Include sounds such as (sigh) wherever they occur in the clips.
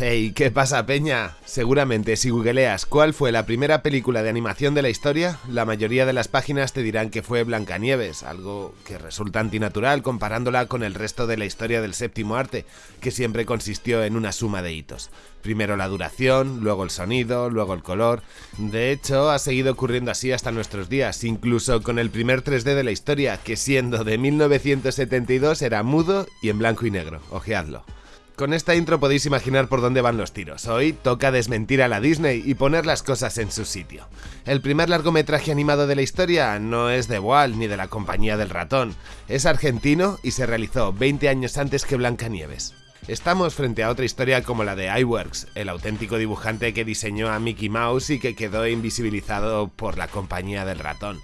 Hey, ¿qué pasa, Peña? Seguramente si googleas cuál fue la primera película de animación de la historia, la mayoría de las páginas te dirán que fue Blancanieves, algo que resulta antinatural comparándola con el resto de la historia del séptimo arte, que siempre consistió en una suma de hitos. Primero la duración, luego el sonido, luego el color. De hecho, ha seguido ocurriendo así hasta nuestros días, incluso con el primer 3D de la historia, que siendo de 1972 era mudo y en blanco y negro. Ojeadlo. Con esta intro podéis imaginar por dónde van los tiros. Hoy toca desmentir a la Disney y poner las cosas en su sitio. El primer largometraje animado de la historia no es de Walt ni de la compañía del ratón. Es argentino y se realizó 20 años antes que Blancanieves. Estamos frente a otra historia como la de iWorks, el auténtico dibujante que diseñó a Mickey Mouse y que quedó invisibilizado por la compañía del ratón.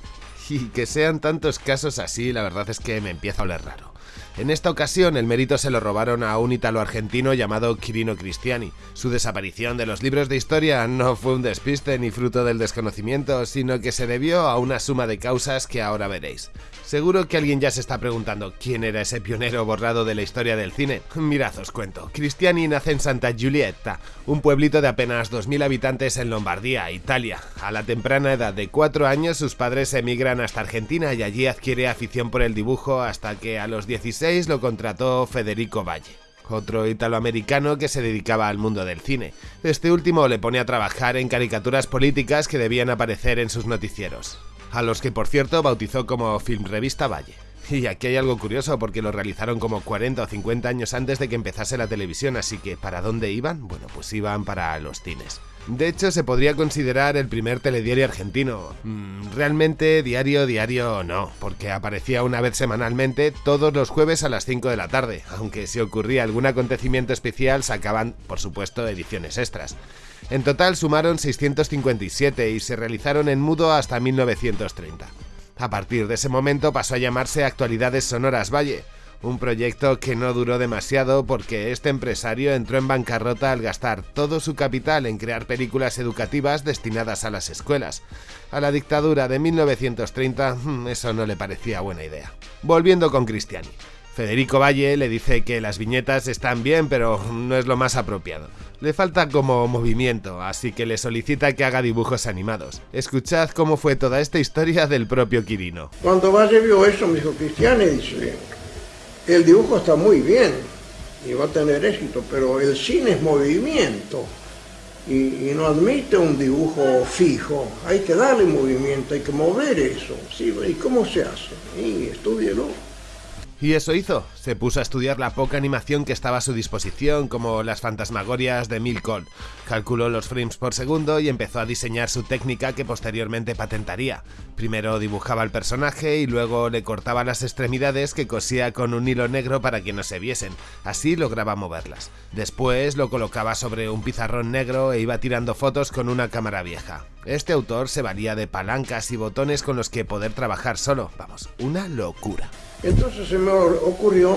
Y que sean tantos casos así, la verdad es que me empieza a oler raro. En esta ocasión el mérito se lo robaron a un italo-argentino llamado Quirino Cristiani. Su desaparición de los libros de historia no fue un despiste ni fruto del desconocimiento, sino que se debió a una suma de causas que ahora veréis. Seguro que alguien ya se está preguntando quién era ese pionero borrado de la historia del cine. (laughs) Mirad, os cuento. Cristiani nace en Santa Giulietta, un pueblito de apenas 2.000 habitantes en Lombardía, Italia. A la temprana edad de 4 años sus padres emigran hasta Argentina y allí adquiere afición por el dibujo hasta que a los 16 lo contrató Federico Valle otro italoamericano que se dedicaba al mundo del cine. Este último le pone a trabajar en caricaturas políticas que debían aparecer en sus noticieros a los que por cierto bautizó como Film Revista Valle. Y aquí hay algo curioso porque lo realizaron como 40 o 50 años antes de que empezase la televisión, así que ¿para dónde iban? Bueno, pues iban para los cines. De hecho, se podría considerar el primer telediario argentino. Mm, realmente diario, diario no, porque aparecía una vez semanalmente todos los jueves a las 5 de la tarde, aunque si ocurría algún acontecimiento especial sacaban, por supuesto, ediciones extras. En total sumaron 657 y se realizaron en mudo hasta 1930. A partir de ese momento pasó a llamarse Actualidades Sonoras Valle, un proyecto que no duró demasiado porque este empresario entró en bancarrota al gastar todo su capital en crear películas educativas destinadas a las escuelas. A la dictadura de 1930 hmm, eso no le parecía buena idea. Volviendo con Cristiani. Federico Valle le dice que las viñetas están bien, pero no es lo más apropiado. Le falta como movimiento, así que le solicita que haga dibujos animados. Escuchad cómo fue toda esta historia del propio Quirino. Cuando Valle vio eso, me dijo, Cristiane, dice, el dibujo está muy bien y va a tener éxito, pero el cine es movimiento y, no admite un dibujo fijo. Hay que darle movimiento, hay que mover eso. ¿sí? ¿Y cómo se hace? Y estudielo. Y eso hizo, se puso a estudiar la poca animación que estaba a su disposición, como las fantasmagorias de Milcol. Calculó los frames por segundo y empezó a diseñar su técnica que posteriormente patentaría. Primero dibujaba al personaje y luego le cortaba las extremidades que cosía con un hilo negro para que no se viesen, así lograba moverlas. Después lo colocaba sobre un pizarrón negro e iba tirando fotos con una cámara vieja. Este autor se valía de palancas y botones con los que poder trabajar solo, vamos, una locura. Entonces se me ocurrió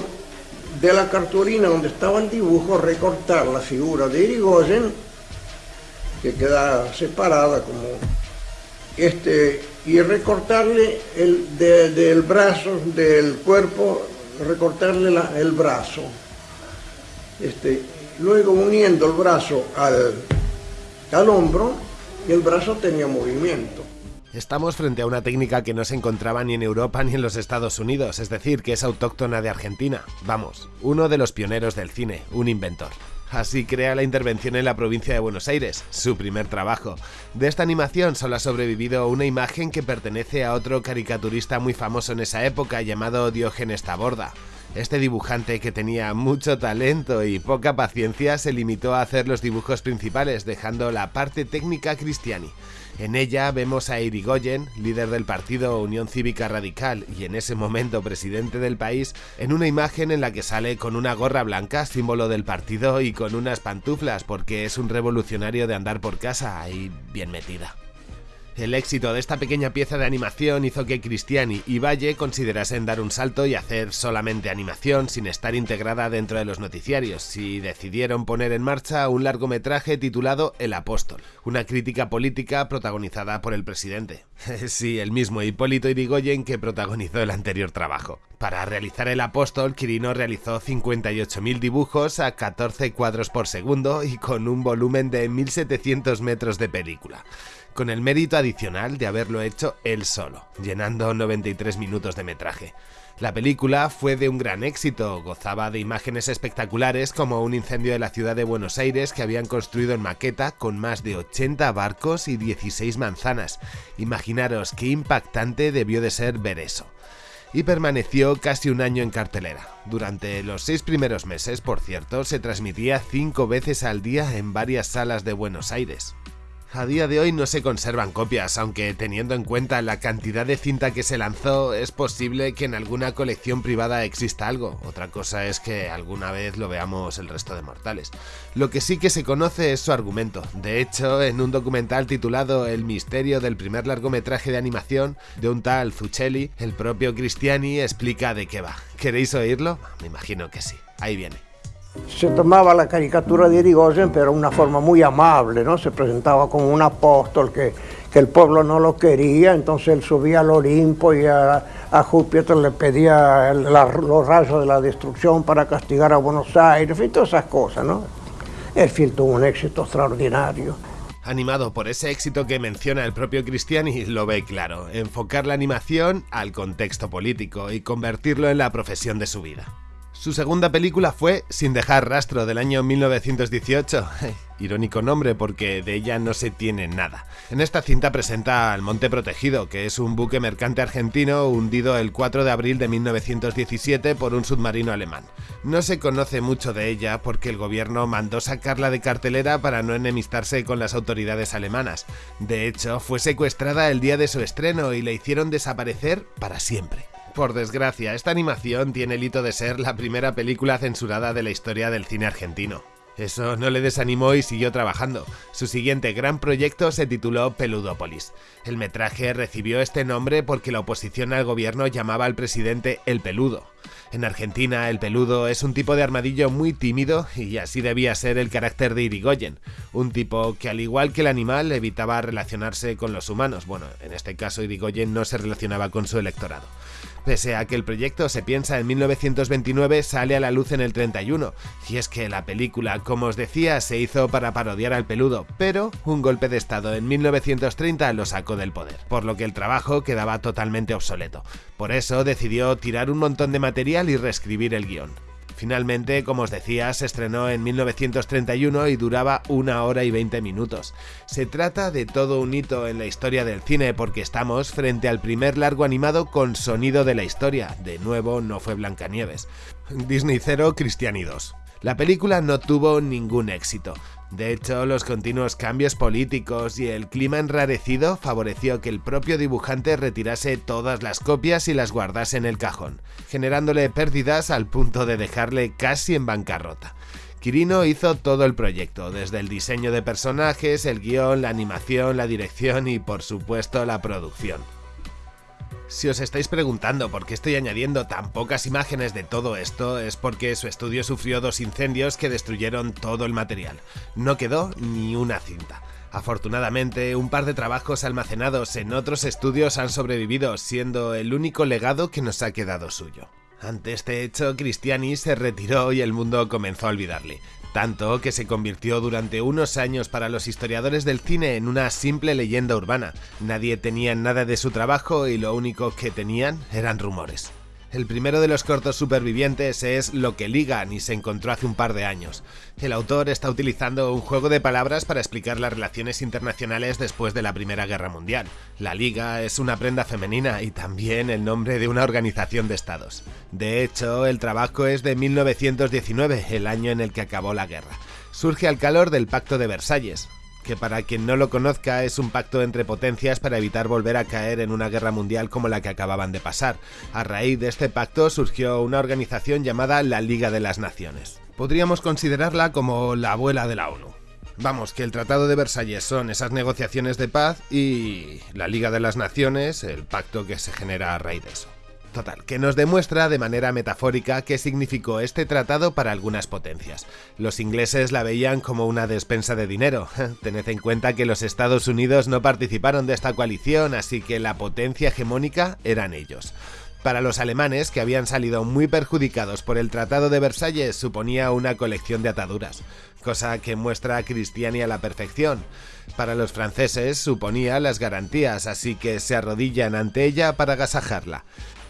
de la cartulina donde estaba el dibujo recortar la figura de Irigoyen, que queda separada como este, y recortarle el del brazo, del cuerpo, recortarle el brazo. Este, luego uniendo el brazo al, al hombro el brazo tenía movimiento. Estamos frente a una técnica que no se encontraba ni en Europa ni en los Estados Unidos, es decir, que es autóctona de Argentina. Vamos, uno de los pioneros del cine, un inventor. Así crea la intervención en la provincia de Buenos Aires, su primer trabajo. De esta animación solo ha sobrevivido una imagen que pertenece a otro caricaturista muy famoso en esa época llamado Diógenes Taborda. Este dibujante que tenía mucho talento y poca paciencia se limitó a hacer los dibujos principales dejando la parte técnica Cristiani. En ella vemos a Irigoyen, líder del partido Unión Cívica Radical y en ese momento presidente del país, en una imagen en la que sale con una gorra blanca, símbolo del partido, y con unas pantuflas porque es un revolucionario de andar por casa ahí bien metida. El éxito de esta pequeña pieza de animación hizo que Cristiani y Valle considerasen dar un salto y hacer solamente animación sin estar integrada dentro de los noticiarios y decidieron poner en marcha un largometraje titulado El Apóstol, una crítica política protagonizada por el presidente. (laughs) sí, el mismo Hipólito Irigoyen que protagonizó el anterior trabajo. Para realizar El Apóstol, Quirino realizó 58.000 dibujos a 14 cuadros por segundo y con un volumen de 1.700 metros de película con el mérito adicional de haberlo hecho él solo, llenando 93 minutos de metraje. La película fue de un gran éxito, gozaba de imágenes espectaculares como un incendio de la ciudad de Buenos Aires que habían construido en maqueta con más de 80 barcos y 16 manzanas. Imaginaros qué impactante debió de ser ver eso y permaneció casi un año en cartelera. Durante los seis primeros meses, por cierto, se transmitía cinco veces al día en varias salas de Buenos Aires. A día de hoy no se conservan copias, aunque teniendo en cuenta la cantidad de cinta que se lanzó, es posible que en alguna colección privada exista algo. Otra cosa es que alguna vez lo veamos el resto de mortales. Lo que sí que se conoce es su argumento. De hecho, en un documental titulado El misterio del primer largometraje de animación de un tal Zucchelli, el propio Cristiani explica de qué va. ¿Queréis oírlo? Me imagino que sí. Ahí viene. Se tomaba la caricatura de Irigoyen, pero una forma muy amable, ¿no? Se presentaba como un apóstol que, que el pueblo no lo quería, entonces él subía al Olimpo y a, Júpiter le pedía los rayos de la destrucción para castigar a Buenos Aires, y todas esas cosas, ¿no? El film tuvo un éxito extraordinario. Animado por ese éxito que menciona el propio Cristiani, lo ve claro, enfocar la animación al contexto político y convertirlo en la profesión de su vida. Su segunda película fue Sin dejar rastro del año 1918. (laughs) Irónico nombre porque de ella no se tiene nada. En esta cinta presenta al Monte Protegido, que es un buque mercante argentino hundido el 4 de abril de 1917 por un submarino alemán. No se conoce mucho de ella porque el gobierno mandó sacarla de cartelera para no enemistarse con las autoridades alemanas. De hecho, fue secuestrada el día de su estreno y la hicieron desaparecer para siempre. Por desgracia, esta animación tiene el hito de ser la primera película censurada de la historia del cine argentino. Eso no le desanimó y siguió trabajando. Su siguiente gran proyecto se tituló Peludópolis. El metraje recibió este nombre porque la oposición al gobierno llamaba al presidente El Peludo. En Argentina, el peludo es un tipo de armadillo muy tímido y así debía ser el carácter de Irigoyen, un tipo que al igual que el animal evitaba relacionarse con los humanos. Bueno, en este caso Irigoyen no se relacionaba con su electorado. Pese a que el proyecto se piensa en 1929, sale a la luz en el 31, y es que la película, como os decía, se hizo para parodiar al peludo, pero un golpe de estado en 1930 lo sacó del poder, por lo que el trabajo quedaba totalmente obsoleto. Por eso decidió tirar un montón de material y reescribir el guion. Finalmente, como os decía, se estrenó en 1931 y duraba una hora y 20 minutos. Se trata de todo un hito en la historia del cine porque estamos frente al primer largo animado con sonido de la historia. De nuevo, no fue Blancanieves. Disney 0, Cristiani 2. La película no tuvo ningún éxito. De hecho, los continuos cambios políticos y el clima enrarecido favoreció que el propio dibujante retirase todas las copias y las guardase en el cajón, generándole pérdidas al punto de dejarle casi en bancarrota. Quirino hizo todo el proyecto, desde el diseño de personajes, el guion, la animación, la dirección y por supuesto la producción. Si os estáis preguntando por qué estoy añadiendo tan pocas imágenes de todo esto, es porque su estudio sufrió dos incendios que destruyeron todo el material. No quedó ni una cinta. Afortunadamente, un par de trabajos almacenados en otros estudios han sobrevivido, siendo el único legado que nos ha quedado suyo. Ante este hecho, Cristiani se retiró y el mundo comenzó a olvidarle tanto que se convirtió durante unos años para los historiadores del cine en una simple leyenda urbana. Nadie tenía nada de su trabajo y lo único que tenían eran rumores. El primero de los cortos supervivientes es Lo que ligan y se encontró hace un par de años. El autor está utilizando un juego de palabras para explicar las relaciones internacionales después de la Primera Guerra Mundial. La Liga es una prenda femenina y también el nombre de una organización de estados. De hecho, el trabajo es de 1919, el año en el que acabó la guerra. Surge al calor del Pacto de Versalles, que para quien no lo conozca es un pacto entre potencias para evitar volver a caer en una guerra mundial como la que acababan de pasar. A raíz de este pacto surgió una organización llamada la Liga de las Naciones. Podríamos considerarla como la abuela de la ONU. Vamos, que el Tratado de Versalles son esas negociaciones de paz y la Liga de las Naciones, el pacto que se genera a raíz de eso. Total, que nos demuestra de manera metafórica qué significó este tratado para algunas potencias. Los ingleses la veían como una despensa de dinero. (laughs) Tened en cuenta que los Estados Unidos no participaron de esta coalición, así que la potencia hegemónica eran ellos. Para los alemanes, que habían salido muy perjudicados por el Tratado de Versalles, suponía una colección de ataduras, cosa que muestra a Cristiani a la perfección. Para los franceses suponía las garantías, así que se arrodillan ante ella para agasajarla.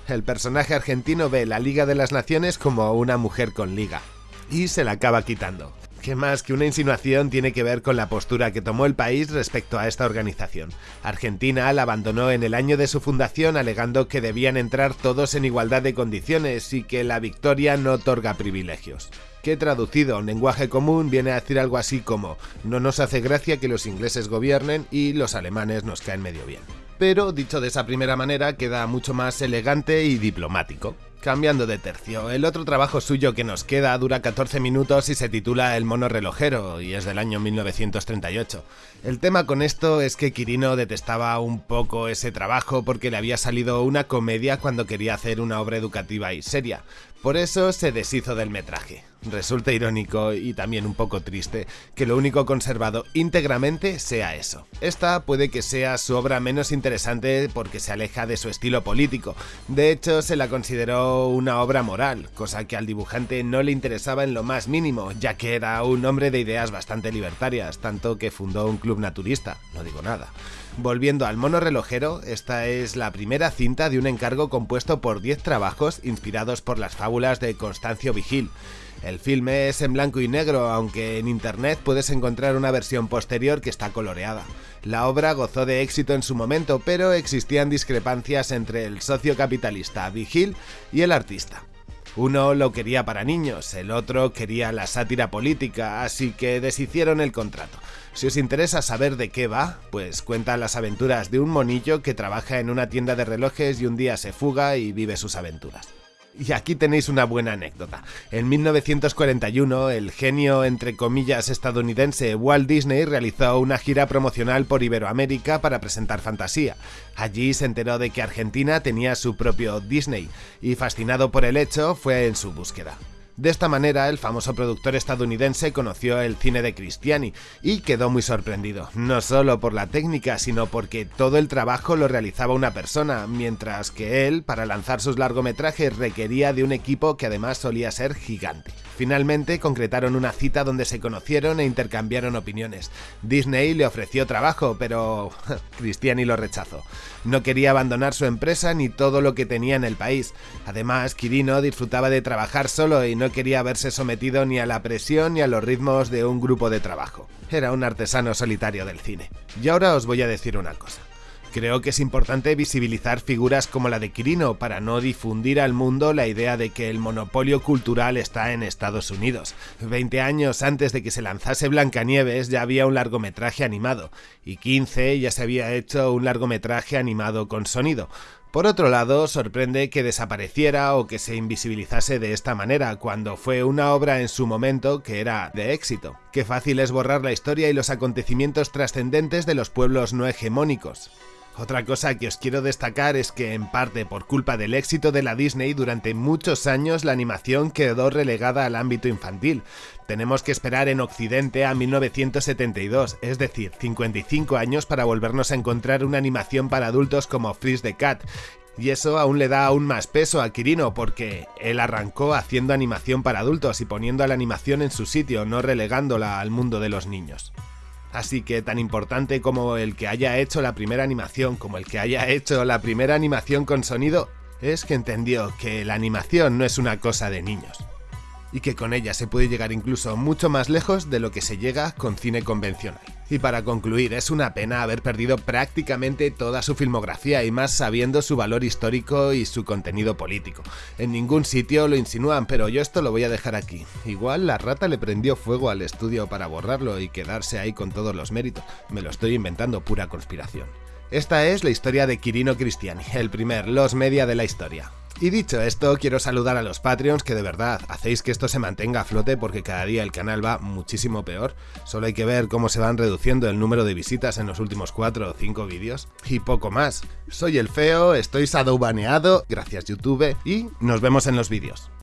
El personaje argentino ve la Liga de las Naciones como una mujer con liga, y se la acaba quitando. ¿Qué más que una insinuación tiene que ver con la postura que tomó el país respecto a esta organización? Argentina la abandonó en el año de su fundación alegando que debían entrar todos en igualdad de condiciones y que la victoria no otorga privilegios que traducido a un lenguaje común viene a decir algo así como no nos hace gracia que los ingleses gobiernen y los alemanes nos caen medio bien pero dicho de esa primera manera queda mucho más elegante y diplomático. Cambiando de tercio, el otro trabajo suyo que nos queda dura 14 minutos y se titula El mono relojero y es del año 1938. El tema con esto es que Quirino detestaba un poco ese trabajo porque le había salido una comedia cuando quería hacer una obra educativa y seria. Por eso se deshizo del metraje. Resulta irónico y también un poco triste que lo único conservado íntegramente sea eso. Esta puede que sea su obra menos interesante porque se aleja de su estilo político. De hecho, se la consideró una obra moral, cosa que al dibujante no le interesaba en lo más mínimo, ya que era un hombre de ideas bastante libertarias, tanto que fundó un club naturista, no digo nada. Volviendo al mono relojero, esta es la primera cinta de un encargo compuesto por 10 trabajos inspirados por las fábulas de Constancio Vigil. El filme es en blanco y negro, aunque en internet puedes encontrar una versión posterior que está coloreada. La obra gozó de éxito en su momento, pero existían discrepancias entre el socio capitalista Vigil y el artista. Uno lo quería para niños, el otro quería la sátira política, así que deshicieron el contrato. Si os interesa saber de qué va, pues cuenta las aventuras de un monillo que trabaja en una tienda de relojes y un día se fuga y vive sus aventuras. Y aquí tenéis una buena anécdota. En 1941, el genio entre comillas estadounidense Walt Disney realizó una gira promocional por Iberoamérica para presentar Fantasía. Allí se enteró de que Argentina tenía su propio Disney y fascinado por el hecho fue en su búsqueda. De esta manera, el famoso productor estadounidense conoció el cine de Cristiani y quedó muy sorprendido, no solo por la técnica, sino porque todo el trabajo lo realizaba una persona, mientras que él, para lanzar sus largometrajes, requería de un equipo que además solía ser gigante. Finalmente concretaron una cita donde se conocieron e intercambiaron opiniones. Disney le ofreció trabajo, pero (laughs) Cristiani lo rechazó. No quería abandonar su empresa ni todo lo que tenía en el país. Además, Quirino disfrutaba de trabajar solo y no quería verse sometido ni a la presión ni a los ritmos de un grupo de trabajo. Era un artesano solitario del cine. Y ahora os voy a decir una cosa. Creo que es importante visibilizar figuras como la de Quirino para no difundir al mundo la idea de que el monopolio cultural está en Estados Unidos. Veinte años antes de que se lanzase Blancanieves ya había un largometraje animado, y 15 ya se había hecho un largometraje animado con sonido. Por otro lado, sorprende que desapareciera o que se invisibilizase de esta manera, cuando fue una obra en su momento que era de éxito. Qué fácil es borrar la historia y los acontecimientos trascendentes de los pueblos no hegemónicos. Otra cosa que os quiero destacar es que en parte por culpa del éxito de la Disney durante muchos años la animación quedó relegada al ámbito infantil. Tenemos que esperar en Occidente a 1972, es decir, 55 años para volvernos a encontrar una animación para adultos como Freeze the Cat, y eso aún le da aún más peso a Quirino porque él arrancó haciendo animación para adultos y poniendo a la animación en su sitio, no relegándola al mundo de los niños. Así que tan importante como el que haya hecho la primera animación, como el que haya hecho la primera animación con sonido, es que entendió que la animación no es una cosa de niños y que con ella se puede llegar incluso mucho más lejos de lo que se llega con cine convencional. Y para concluir, es una pena haber perdido prácticamente toda su filmografía y más sabiendo su valor histórico y su contenido político. En ningún sitio lo insinúan, pero yo esto lo voy a dejar aquí. Igual la rata le prendió fuego al estudio para borrarlo y quedarse ahí con todos los méritos. Me lo estoy inventando, pura conspiración. Esta es la historia de Quirino Cristiani, el primer Los Media de la historia. Y dicho esto, quiero saludar a los Patreons que de verdad hacéis que esto se mantenga a flote porque cada día el canal va muchísimo peor. Solo hay que ver cómo se van reduciendo el número de visitas en los últimos 4 o 5 vídeos. Y poco más. Soy el feo, estoy sadoubaneado, gracias YouTube, y nos vemos en los vídeos.